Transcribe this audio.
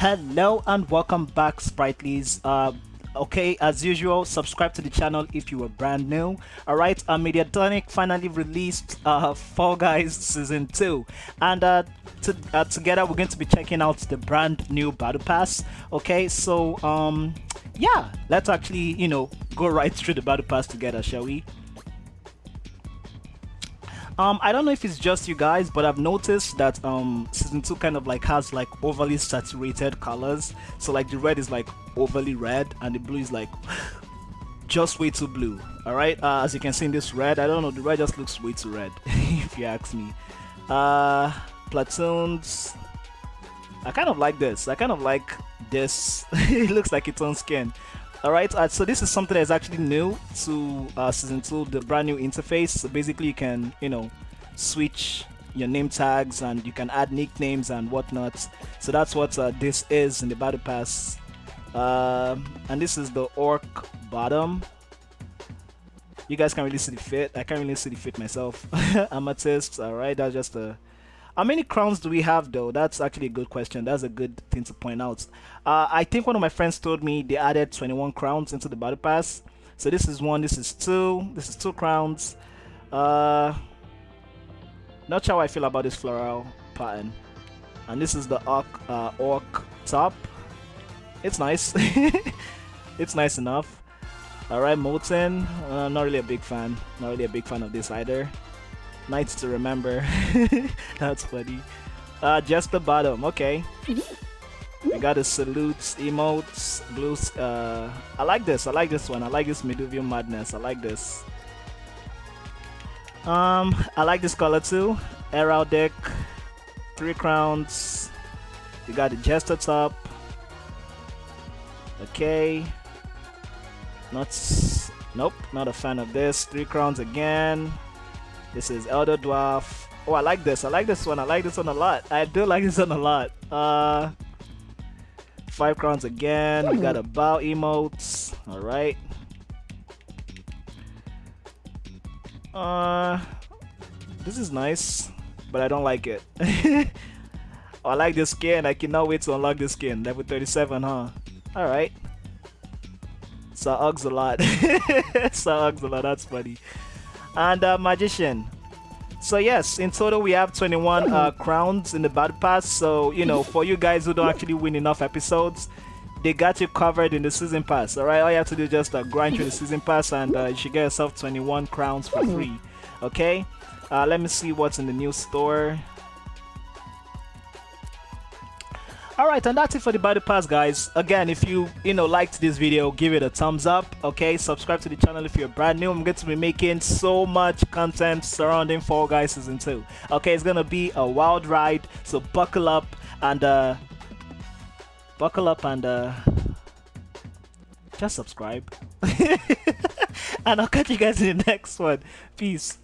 Hello and welcome back, Spritelys. Uh, okay, as usual, subscribe to the channel if you are brand new. Alright, uh, Mediatonic finally released uh, Fall Guys Season 2. And uh, to, uh, together we're going to be checking out the brand new Battle Pass. Okay, so um, yeah, let's actually, you know, go right through the Battle Pass together, shall we? Um, I don't know if it's just you guys, but I've noticed that um, season two kind of like has like overly saturated colors. So like the red is like overly red, and the blue is like just way too blue. All right, uh, as you can see in this red, I don't know, the red just looks way too red, if you ask me. Uh, platoons, I kind of like this. I kind of like this. it looks like its own skin. Alright, uh, so this is something that's actually new to uh, Season 2, the brand new interface. So basically you can, you know, switch your name tags and you can add nicknames and whatnot. So that's what uh, this is in the Battle Pass. Uh, and this is the Orc bottom. You guys can't really see the fit. I can't really see the fit myself. Amethyst, alright, that's just a how many crowns do we have though? That's actually a good question. That's a good thing to point out. Uh, I think one of my friends told me they added 21 crowns into the battle pass. So this is one, this is two, this is two crowns. Uh, not sure how I feel about this floral pattern. And this is the orc, uh, orc top. It's nice. it's nice enough. Alright, Molten. Uh, not really a big fan. Not really a big fan of this either. Nights to remember. That's funny. Uh, just the bottom. Okay. We got the salutes, emotes, blues. Uh, I like this. I like this one. I like this Meduvium Madness. I like this. Um, I like this color too. Heraldic, three crowns. You got the Jester top. Okay. Not. Nope. Not a fan of this. Three crowns again. This is Elder Dwarf. Oh, I like this. I like this one. I like this one a lot. I do like this one a lot. Uh, five crowns again. We got a bow emotes. All right. Uh, this is nice, but I don't like it. oh, I like this skin. I cannot wait to unlock this skin. Level 37, huh? All right. So Uggs a lot. so Uggs a lot. That's funny and uh, magician. So yes in total we have 21 uh, crowns in the battle pass. So you know for you guys who don't actually win enough episodes they got you covered in the season pass all right? All you have to do is just uh, grind through the season pass and uh, you should get yourself 21 crowns for free okay? Uh, let me see what's in the new store Alright, and that's it for the Battle Pass, guys. Again, if you, you know, liked this video, give it a thumbs up, okay? Subscribe to the channel if you're brand new. I'm going to be making so much content surrounding Fall Guys Season 2. Okay, it's going to be a wild ride, so buckle up and, uh, buckle up and, uh, just subscribe. and I'll catch you guys in the next one. Peace.